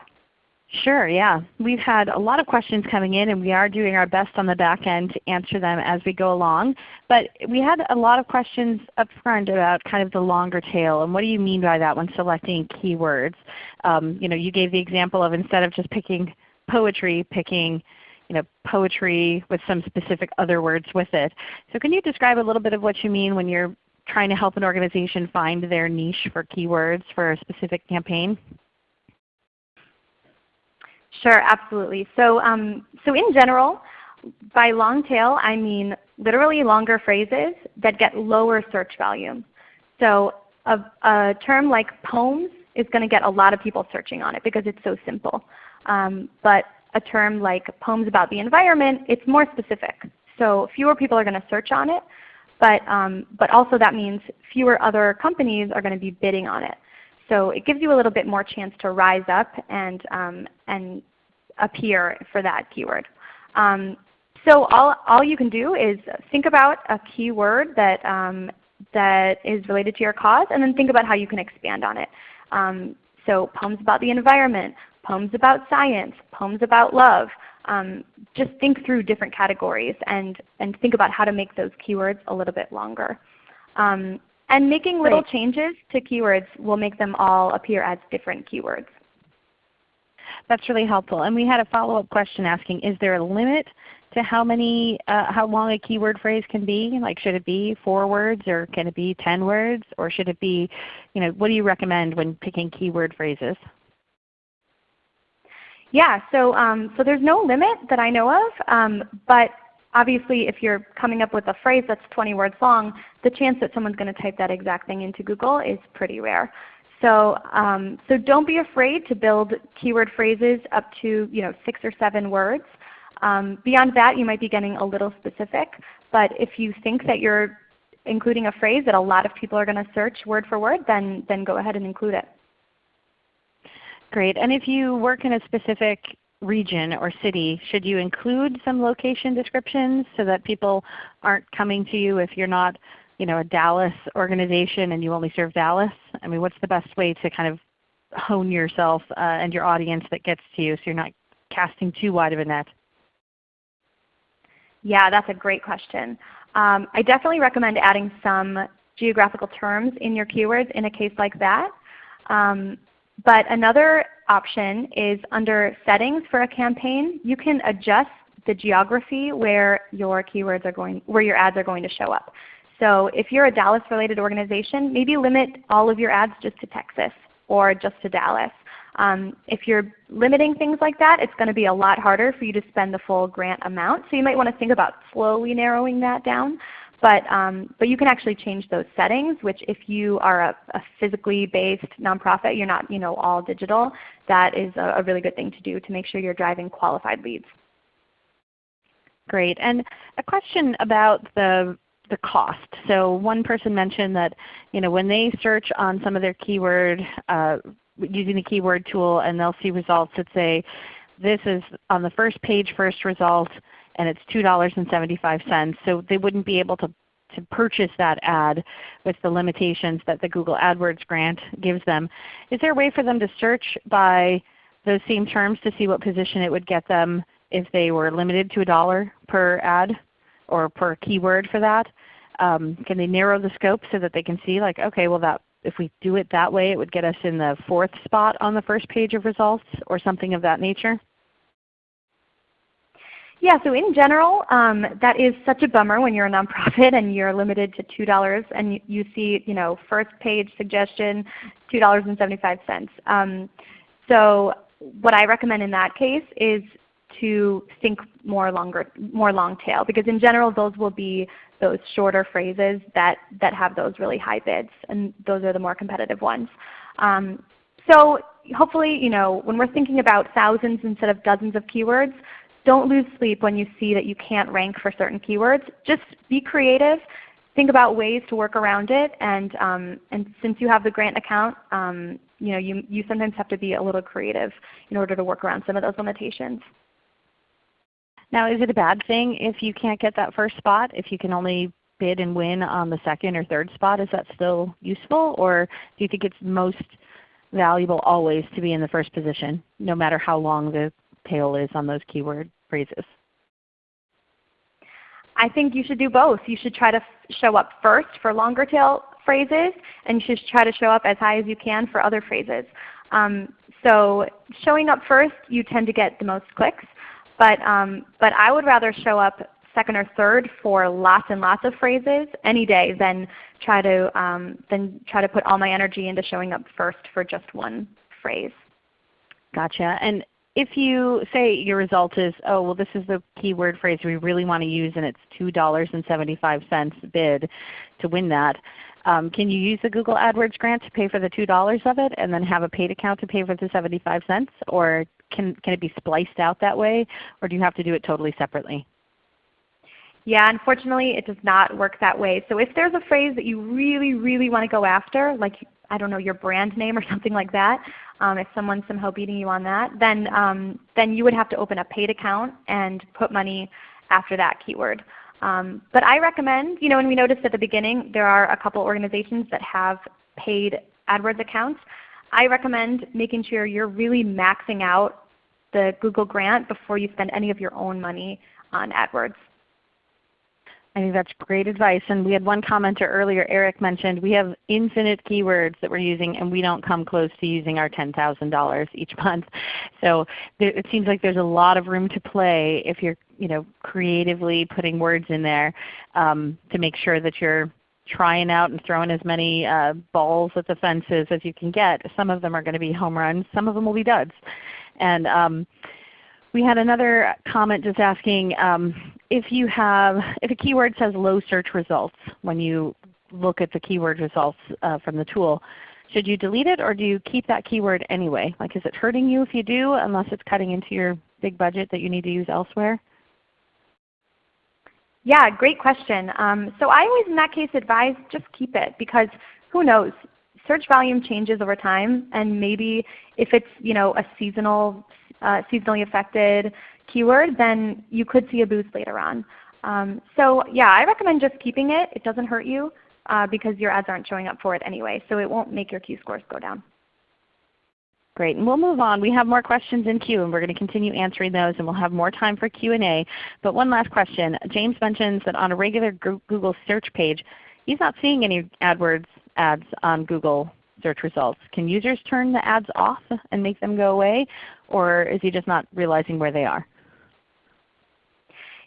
Sure, yeah. We've had a lot of questions coming in and we are doing our best on the back end to answer them as we go along. But we had a lot of questions up front about kind of the longer tail and what do you mean by that when selecting keywords. Um, you know, you gave the example of instead of just picking poetry, picking you know, poetry with some specific other words with it. So can you describe a little bit of what you mean when you're trying to help an organization find their niche for keywords for a specific campaign? Sure, absolutely. So, um, so in general, by long tail I mean literally longer phrases that get lower search volume. So a, a term like poems is going to get a lot of people searching on it because it's so simple. Um, but a term like poems about the environment, it's more specific. So fewer people are going to search on it, but, um, but also that means fewer other companies are going to be bidding on it. So it gives you a little bit more chance to rise up and, um, and appear for that keyword. Um, so all, all you can do is think about a keyword that, um, that is related to your cause and then think about how you can expand on it. Um, so poems about the environment, poems about science, poems about love. Um, just think through different categories and, and think about how to make those keywords a little bit longer. Um, and making little Great. changes to keywords will make them all appear as different keywords. That's really helpful. And we had a follow-up question asking, is there a limit to how many, uh, how long a keyword phrase can be? Like should it be 4 words or can it be 10 words? Or should it be, you know, what do you recommend when picking keyword phrases? Yeah, so, um, so there's no limit that I know of, um, but obviously if you're coming up with a phrase that's 20 words long, the chance that someone's going to type that exact thing into Google is pretty rare. So, um, so don't be afraid to build keyword phrases up to you know, 6 or 7 words. Um, beyond that you might be getting a little specific, but if you think that you're including a phrase that a lot of people are going to search word for word, then, then go ahead and include it. Great. And if you work in a specific region or city, should you include some location descriptions so that people aren't coming to you if you're not you know, a Dallas organization and you only serve Dallas? I mean, what's the best way to kind of hone yourself uh, and your audience that gets to you so you're not casting too wide of a net? Yeah, that's a great question. Um, I definitely recommend adding some geographical terms in your keywords in a case like that. Um, but another option is under settings for a campaign, you can adjust the geography where your keywords are going, where your ads are going to show up. So if you're a Dallas related organization, maybe limit all of your ads just to Texas or just to Dallas. Um, if you're limiting things like that, it's going to be a lot harder for you to spend the full grant amount. So you might want to think about slowly narrowing that down. But, um, but you can actually change those settings, which if you are a, a, physically based nonprofit, you're not you know, all digital, that is a, a really good thing to do to make sure you're driving qualified leads. Great. And a question about the the cost. So one person mentioned that you know, when they search on some of their keyword, uh, using the keyword tool and they'll see results that say, this is on the first page first result, and it's $2.75. So they wouldn't be able to, to purchase that ad with the limitations that the Google AdWords grant gives them. Is there a way for them to search by those same terms to see what position it would get them if they were limited to a dollar per ad or per keyword for that? Um, can they narrow the scope so that they can see like, okay, well that if we do it that way it would get us in the fourth spot on the first page of results or something of that nature? Yeah, so in general, um, that is such a bummer when you're a nonprofit and you're limited to $2 and you, you see you know, first page suggestion, $2.75. Um, so what I recommend in that case is to think more longer, more long tail because in general those will be those shorter phrases that, that have those really high bids and those are the more competitive ones. Um, so hopefully you know, when we're thinking about thousands instead of dozens of keywords, don't lose sleep when you see that you can't rank for certain keywords. Just be creative. Think about ways to work around it. And, um, and since you have the grant account, um, you, know, you, you sometimes have to be a little creative in order to work around some of those limitations. Now is it a bad thing if you can't get that first spot, if you can only bid and win on the second or third spot? Is that still useful or do you think it's most valuable always to be in the first position no matter how long the tail is on those keyword phrases? I think you should do both. You should try to show up first for longer tail phrases, and you should try to show up as high as you can for other phrases. Um, so showing up first, you tend to get the most clicks. But, um, but I would rather show up second or third for lots and lots of phrases any day than try to, um, than try to put all my energy into showing up first for just one phrase. Gotcha. And if you say your result is, oh well this is the keyword phrase we really want to use and it's $2.75 bid to win that, um, can you use the Google AdWords grant to pay for the $2 of it and then have a paid account to pay for the 75 cents? Or can, can it be spliced out that way? Or do you have to do it totally separately? Yeah, unfortunately it does not work that way. So if there's a phrase that you really, really want to go after, like I don't know, your brand name or something like that, um, if someone's somehow beating you on that, then, um, then you would have to open a paid account and put money after that keyword. Um, but I recommend, you know, and we noticed at the beginning there are a couple organizations that have paid AdWords accounts. I recommend making sure you're really maxing out the Google grant before you spend any of your own money on AdWords. I think that's great advice. And we had one commenter earlier, Eric mentioned, we have infinite keywords that we're using and we don't come close to using our $10,000 each month. So it seems like there's a lot of room to play if you're you know, creatively putting words in there um, to make sure that you're trying out and throwing as many uh, balls at the fences as you can get. Some of them are going to be home runs. Some of them will be duds. And um, we had another comment just asking um, if you have, if a keyword says low search results when you look at the keyword results uh, from the tool, should you delete it or do you keep that keyword anyway? Like is it hurting you if you do unless it's cutting into your big budget that you need to use elsewhere? Yeah, great question. Um, so I always in that case advise just keep it because who knows, search volume changes over time and maybe if it's you know, a seasonal seasonally affected keyword, then you could see a boost later on. Um, so yeah, I recommend just keeping it. It doesn't hurt you uh, because your ads aren't showing up for it anyway, so it won't make your Q scores go down. Great. And we'll move on. We have more questions in queue and we're going to continue answering those and we'll have more time for Q&A. But one last question. James mentions that on a regular Google search page, he's not seeing any AdWords ads on Google search results. Can users turn the ads off and make them go away? Or is he just not realizing where they are?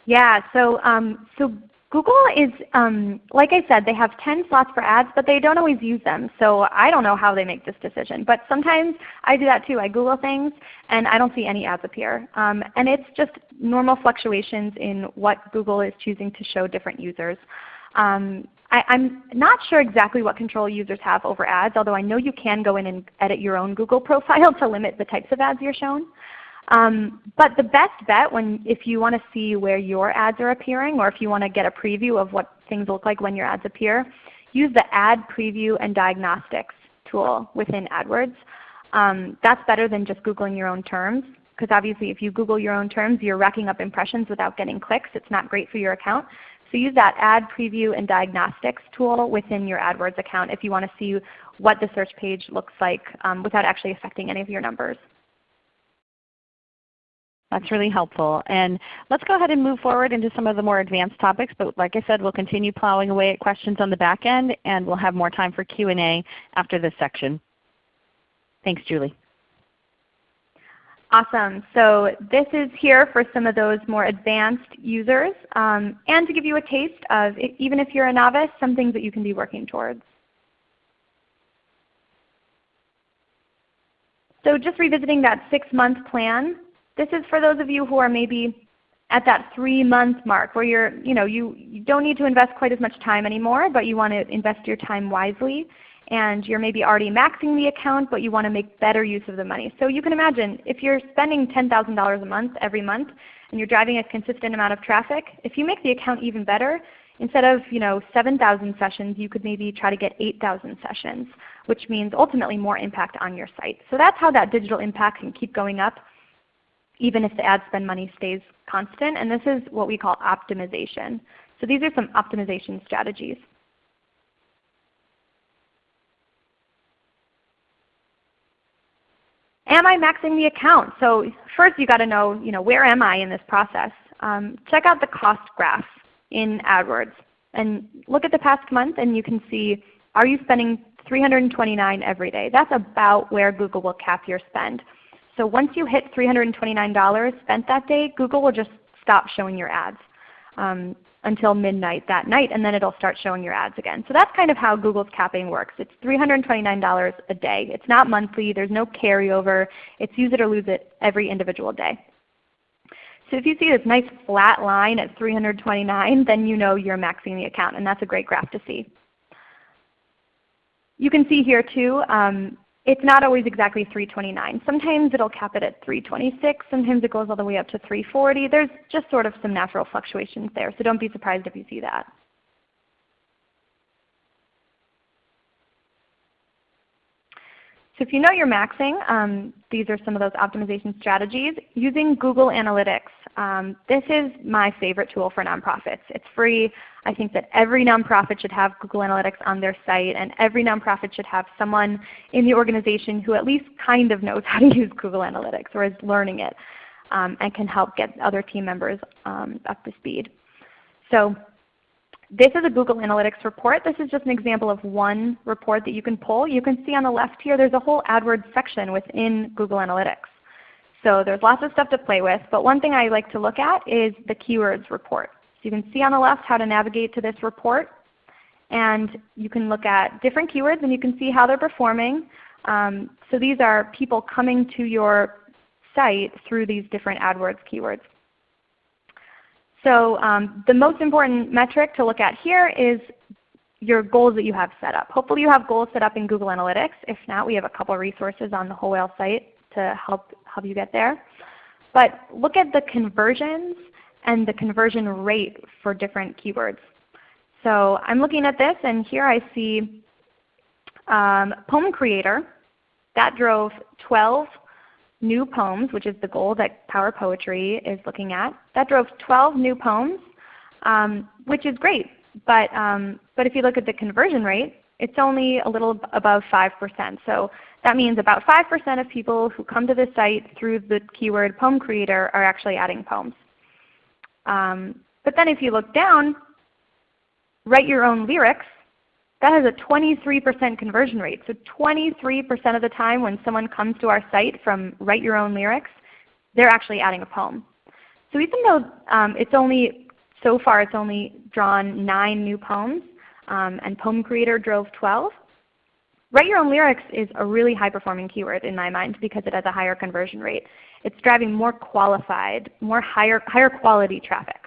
Yeah, so, um, so Google is, um, like I said, they have 10 slots for ads, but they don't always use them. So I don't know how they make this decision. But sometimes I do that too. I Google things and I don't see any ads appear. Um, and it's just normal fluctuations in what Google is choosing to show different users. Um, I, am not sure exactly what control users have over ads, although I know you can go in and edit your own Google profile to limit the types of ads you're shown. Um, but the best bet when if you want to see where your ads are appearing or if you want to get a preview of what things look like when your ads appear, use the Ad Preview and Diagnostics tool within AdWords. Um, that's better than just Googling your own terms because obviously if you Google your own terms, you're racking up impressions without getting clicks. It's not great for your account. So use that Ad Preview and Diagnostics tool within your AdWords account if you want to see what the search page looks like um, without actually affecting any of your numbers. That's really helpful. And let's go ahead and move forward into some of the more advanced topics. But like I said, we'll continue plowing away at questions on the back end, and we'll have more time for Q&A after this section. Thanks, Julie. Awesome. So this is here for some of those more advanced users um, and to give you a taste of, even if you're a novice, some things that you can be working towards. So just revisiting that six-month plan, this is for those of you who are maybe at that three-month mark where you're, you know, you, you don't need to invest quite as much time anymore, but you want to invest your time wisely and you're maybe already maxing the account, but you want to make better use of the money. So you can imagine if you're spending $10,000 a month every month and you're driving a consistent amount of traffic, if you make the account even better, instead of you know, 7,000 sessions, you could maybe try to get 8,000 sessions, which means ultimately more impact on your site. So that's how that digital impact can keep going up even if the ad spend money stays constant. And this is what we call optimization. So these are some optimization strategies. Am I maxing the account? So first you've got to know, you know where am I in this process. Um, check out the cost graph in AdWords and look at the past month and you can see are you spending 329 every day? That's about where Google will cap your spend. So once you hit $329 spent that day, Google will just stop showing your ads. Um, until midnight that night, and then it'll start showing your ads again. So that's kind of how Google's capping works. It's $329 a day. It's not monthly. There's no carryover. It's use it or lose it every individual day. So if you see this nice flat line at 329, then you know you're maxing the account, and that's a great graph to see. You can see here too, um, it's not always exactly 329. Sometimes it will cap it at 326. Sometimes it goes all the way up to 340. There's just sort of some natural fluctuations there, so don't be surprised if you see that. So if you know you're maxing, um, these are some of those optimization strategies. Using Google Analytics. Um, this is my favorite tool for nonprofits. It's free. I think that every nonprofit should have Google Analytics on their site, and every nonprofit should have someone in the organization who at least kind of knows how to use Google Analytics or is learning it um, and can help get other team members um, up to speed. So this is a Google Analytics report. This is just an example of one report that you can pull. You can see on the left here there's a whole AdWords section within Google Analytics. So there's lots of stuff to play with, but one thing I like to look at is the keywords report. So you can see on the left how to navigate to this report. And you can look at different keywords and you can see how they're performing. Um, so these are people coming to your site through these different AdWords keywords. So um, the most important metric to look at here is your goals that you have set up. Hopefully you have goals set up in Google Analytics. If not, we have a couple resources on the Whole Whale site to help, help you get there. But look at the conversions and the conversion rate for different keywords. So I'm looking at this and here I see um, poem creator. That drove 12 new poems, which is the goal that Power Poetry is looking at. That drove 12 new poems, um, which is great. But, um, but if you look at the conversion rate, it's only a little above 5%. So that means about 5% of people who come to the site through the keyword poem creator are actually adding poems. Um, but then if you look down, write your own lyrics, that has a 23% conversion rate. So 23% of the time when someone comes to our site from Write Your Own Lyrics, they're actually adding a poem. So even though um, it's only, so far it's only drawn 9 new poems, um, and Poem Creator drove 12, Write Your Own Lyrics is a really high performing keyword in my mind because it has a higher conversion rate. It's driving more qualified, more higher, higher quality traffic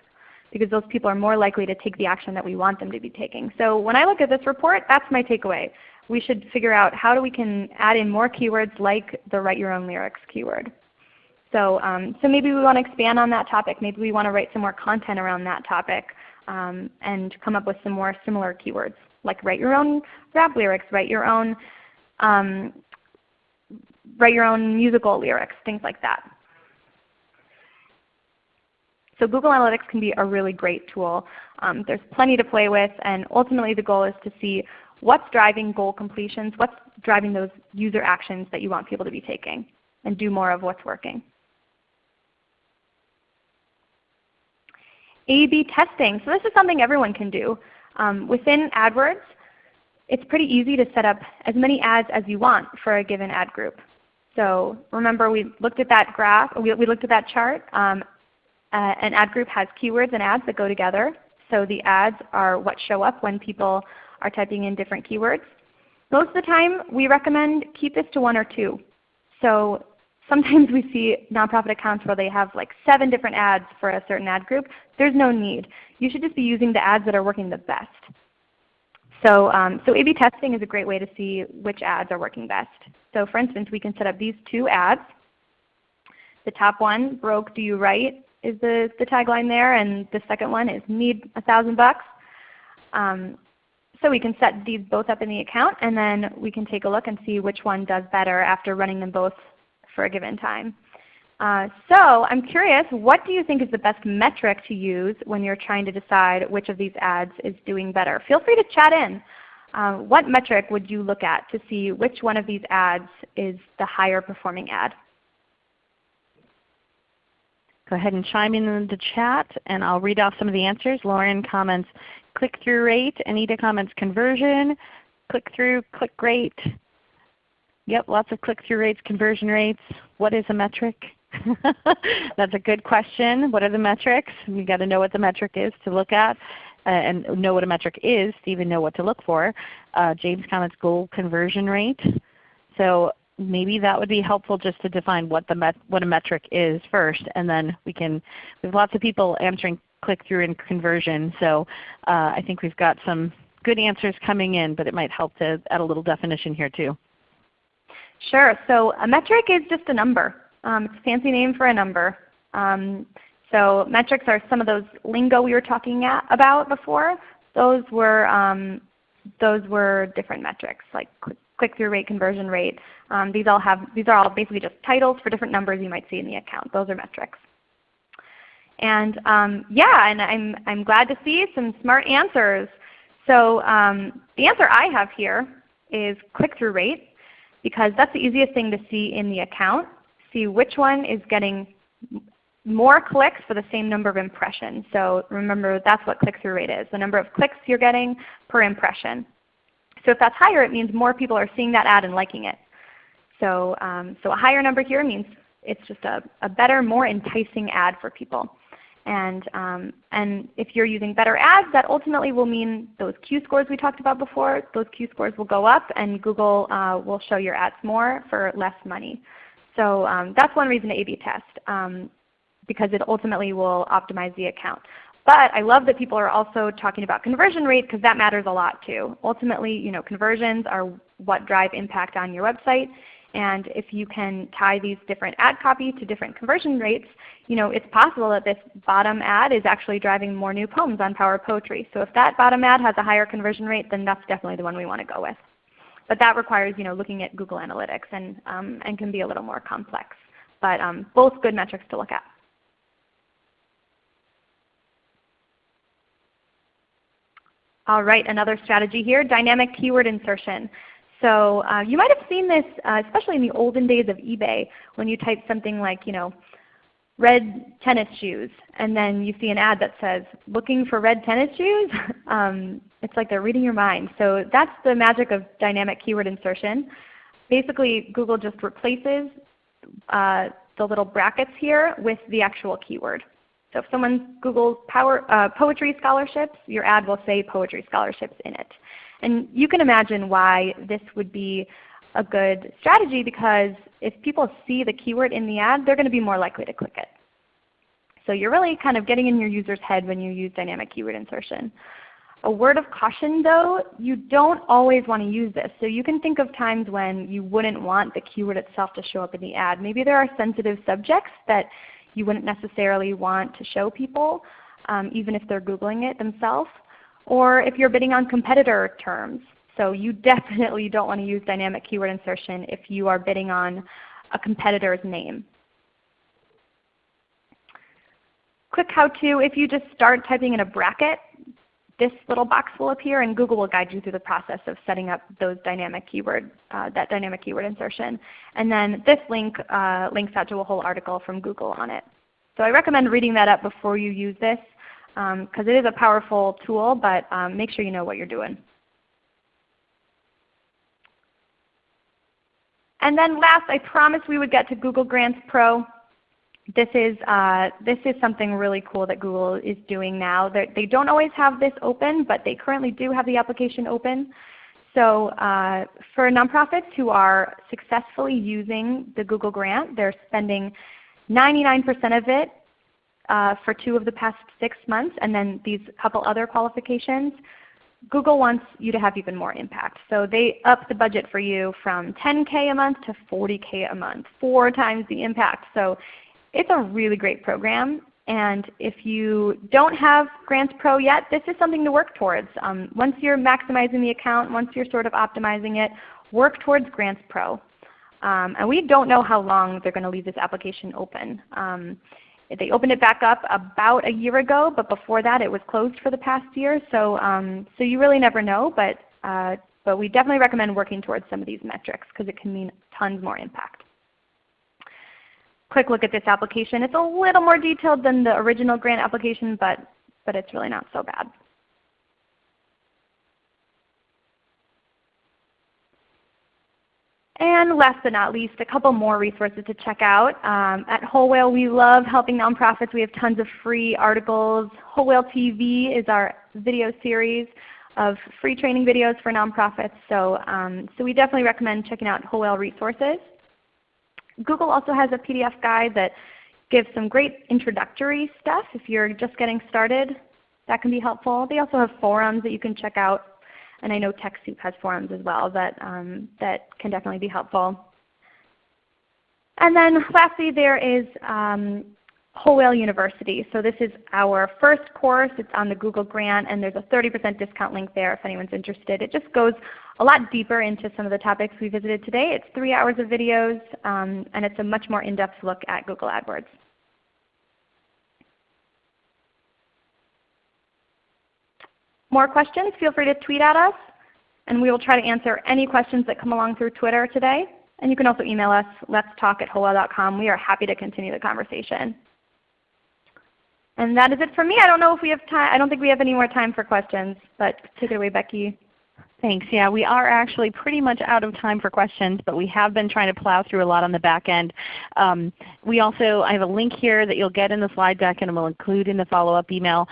because those people are more likely to take the action that we want them to be taking. So when I look at this report, that's my takeaway. We should figure out how do we can add in more keywords like the write your own lyrics keyword. So, um, so maybe we want to expand on that topic. Maybe we want to write some more content around that topic um, and come up with some more similar keywords like write your own rap lyrics, write your own um, write your own musical lyrics, things like that. So Google Analytics can be a really great tool. Um, there's plenty to play with, and ultimately the goal is to see what's driving goal completions, what's driving those user actions that you want people to be taking, and do more of what's working. A-B testing. So this is something everyone can do. Um, within AdWords, it's pretty easy to set up as many ads as you want for a given ad group. So remember we looked at that graph, we, we looked at that chart. Um, uh, an ad group has keywords and ads that go together. So the ads are what show up when people are typing in different keywords. Most of the time we recommend keep this to one or two. So sometimes we see nonprofit accounts where they have like seven different ads for a certain ad group. There's no need. You should just be using the ads that are working the best. So, um, so A-B testing is a great way to see which ads are working best. So for instance, we can set up these two ads. The top one, broke do you write, is the, the tagline there, and the second one is need a thousand bucks. Um, so we can set these both up in the account and then we can take a look and see which one does better after running them both for a given time. Uh, so I'm curious, what do you think is the best metric to use when you're trying to decide which of these ads is doing better? Feel free to chat in. Uh, what metric would you look at to see which one of these ads is the higher performing ad? Go ahead and chime in in the chat and I'll read off some of the answers. Lauren comments click-through rate. Anita comments conversion, click-through, click rate. Yep, lots of click-through rates, conversion rates. What is a metric? That's a good question. What are the metrics? You've got to know what the metric is to look at uh, and know what a metric is to even know what to look for. Uh, James comments goal conversion rate. So maybe that would be helpful just to define what, the what a metric is first, and then we can, we have lots of people answering click-through and conversion. So uh, I think we've got some good answers coming in, but it might help to add a little definition here too. Sure. So a metric is just a number. Um, it's a fancy name for a number. Um, so metrics are some of those lingo we were talking at, about before. Those were, um, those were different metrics like click-through rate, conversion rate. Um, these, all have, these are all basically just titles for different numbers you might see in the account. Those are metrics. And um, yeah, and I'm, I'm glad to see some smart answers. So um, the answer I have here is click-through rate because that's the easiest thing to see in the account. See which one is getting more clicks for the same number of impressions. So remember that's what click-through rate is, the number of clicks you're getting per impression. So if that's higher, it means more people are seeing that ad and liking it. So, um, so a higher number here means it's just a, a better, more enticing ad for people. And, um, and if you're using better ads, that ultimately will mean those Q scores we talked about before, those Q scores will go up and Google uh, will show your ads more for less money. So um, that's one reason to A-B test um, because it ultimately will optimize the account. But I love that people are also talking about conversion rate because that matters a lot too. Ultimately, you know, conversions are what drive impact on your website. And if you can tie these different ad copy to different conversion rates, you know, it's possible that this bottom ad is actually driving more new poems on Power Poetry. So if that bottom ad has a higher conversion rate, then that's definitely the one we want to go with. But that requires you know, looking at Google Analytics and, um, and can be a little more complex. But um, both good metrics to look at. All right, another strategy here, dynamic keyword insertion. So uh, you might have seen this, uh, especially in the olden days of eBay, when you type something like, you know, red tennis shoes, and then you see an ad that says, looking for red tennis shoes? um, it's like they're reading your mind. So that's the magic of dynamic keyword insertion. Basically, Google just replaces uh, the little brackets here with the actual keyword. So if someone Googles power, uh, poetry scholarships, your ad will say poetry scholarships in it. And you can imagine why this would be a good strategy because if people see the keyword in the ad, they're going to be more likely to click it. So you're really kind of getting in your user's head when you use dynamic keyword insertion. A word of caution though, you don't always want to use this. So you can think of times when you wouldn't want the keyword itself to show up in the ad. Maybe there are sensitive subjects that you wouldn't necessarily want to show people, um, even if they're Googling it themselves or if you're bidding on competitor terms. So you definitely don't want to use dynamic keyword insertion if you are bidding on a competitor's name. Quick how-to, if you just start typing in a bracket, this little box will appear and Google will guide you through the process of setting up those dynamic keyword, uh, that dynamic keyword insertion. And then this link uh, links out to a whole article from Google on it. So I recommend reading that up before you use this because um, it is a powerful tool, but um, make sure you know what you're doing. And then last, I promised we would get to Google Grants Pro. This is, uh, this is something really cool that Google is doing now. They're, they do not always have this open, but they currently do have the application open. So uh, for nonprofits who are successfully using the Google Grant, they're spending 99% of it uh, for two of the past six months, and then these couple other qualifications. Google wants you to have even more impact. So they up the budget for you from 10K a month to 40K a month, four times the impact. So it's a really great program. And if you don't have Grants Pro yet, this is something to work towards. Um, once you're maximizing the account, once you're sort of optimizing it, work towards Grants Pro. Um, and we don't know how long they're going to leave this application open. Um, they opened it back up about a year ago, but before that it was closed for the past year. So, um, so you really never know, but, uh, but we definitely recommend working towards some of these metrics because it can mean tons more impact. Quick look at this application. It's a little more detailed than the original grant application, but, but it's really not so bad. And last but not least, a couple more resources to check out. Um, at Whole Whale we love helping nonprofits. We have tons of free articles. Whole Whale TV is our video series of free training videos for nonprofits. So, um, so we definitely recommend checking out Whole Whale resources. Google also has a PDF guide that gives some great introductory stuff if you're just getting started. That can be helpful. They also have forums that you can check out and I know TechSoup has forums as well that, um, that can definitely be helpful. And then lastly there is um, Whole Whale University. So this is our first course. It's on the Google Grant and there's a 30% discount link there if anyone's interested. It just goes a lot deeper into some of the topics we visited today. It's three hours of videos um, and it's a much more in-depth look at Google AdWords. More questions, feel free to tweet at us, and we will try to answer any questions that come along through Twitter today. And you can also email us, let's talk at. We are happy to continue the conversation. And that is it for me. I don't know if we have time. I don't think we have any more time for questions, but take it away, Becky. Thanks. Yeah, we are actually pretty much out of time for questions, but we have been trying to plow through a lot on the back end. Um, we also, I have a link here that you'll get in the slide deck and we'll include in the follow-up email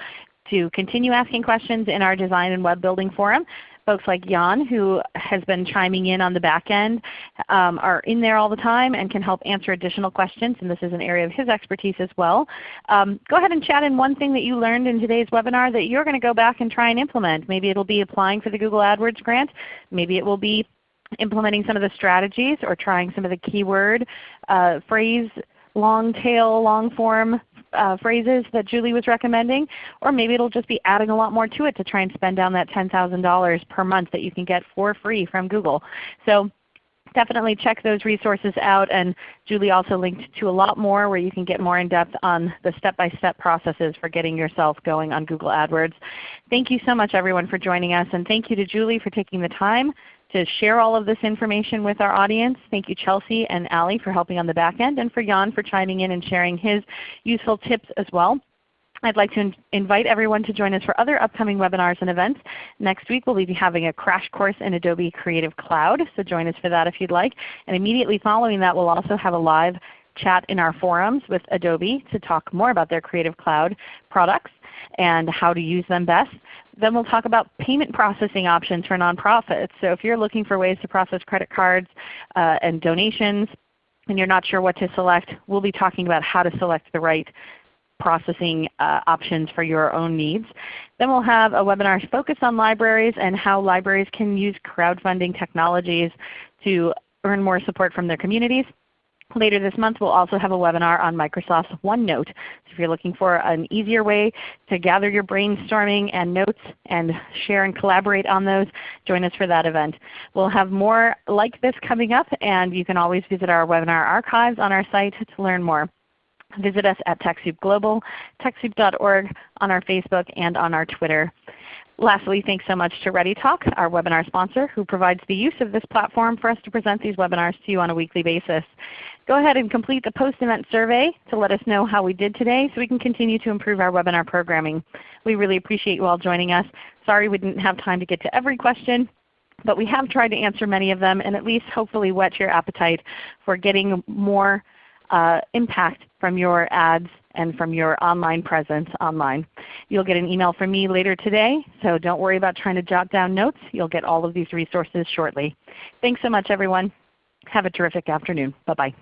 to continue asking questions in our design and web building forum. Folks like Jan who has been chiming in on the back end um, are in there all the time and can help answer additional questions and this is an area of his expertise as well. Um, go ahead and chat in one thing that you learned in today's webinar that you're going to go back and try and implement. Maybe it will be applying for the Google AdWords grant. Maybe it will be implementing some of the strategies or trying some of the keyword uh, phrase long tail, long form uh, phrases that Julie was recommending, or maybe it will just be adding a lot more to it to try and spend down that $10,000 per month that you can get for free from Google. So definitely check those resources out. And Julie also linked to a lot more where you can get more in depth on the step-by-step -step processes for getting yourself going on Google AdWords. Thank you so much everyone for joining us, and thank you to Julie for taking the time to share all of this information with our audience. Thank you Chelsea and Ali for helping on the back end, and for Jan for chiming in and sharing his useful tips as well. I'd like to in invite everyone to join us for other upcoming webinars and events. Next week we'll be having a crash course in Adobe Creative Cloud, so join us for that if you'd like. And immediately following that we'll also have a live chat in our forums with Adobe to talk more about their Creative Cloud products and how to use them best. Then we'll talk about payment processing options for nonprofits. So if you're looking for ways to process credit cards uh, and donations and you're not sure what to select, we'll be talking about how to select the right processing uh, options for your own needs. Then we'll have a webinar focused on libraries and how libraries can use crowdfunding technologies to earn more support from their communities. Later this month we'll also have a webinar on Microsoft's OneNote. So if you're looking for an easier way to gather your brainstorming and notes and share and collaborate on those, join us for that event. We'll have more like this coming up and you can always visit our webinar archives on our site to learn more. Visit us at TechSoup Global, TechSoup.org, on our Facebook, and on our Twitter. Lastly, thanks so much to ReadyTalk, our webinar sponsor, who provides the use of this platform for us to present these webinars to you on a weekly basis. Go ahead and complete the post-event survey to let us know how we did today so we can continue to improve our webinar programming. We really appreciate you all joining us. Sorry we didn't have time to get to every question, But we have tried to answer many of them and at least hopefully whet your appetite for getting more uh, impact from your ads and from your online presence online. You'll get an email from me later today, so don't worry about trying to jot down notes. You'll get all of these resources shortly. Thanks so much everyone. Have a terrific afternoon. Bye-bye.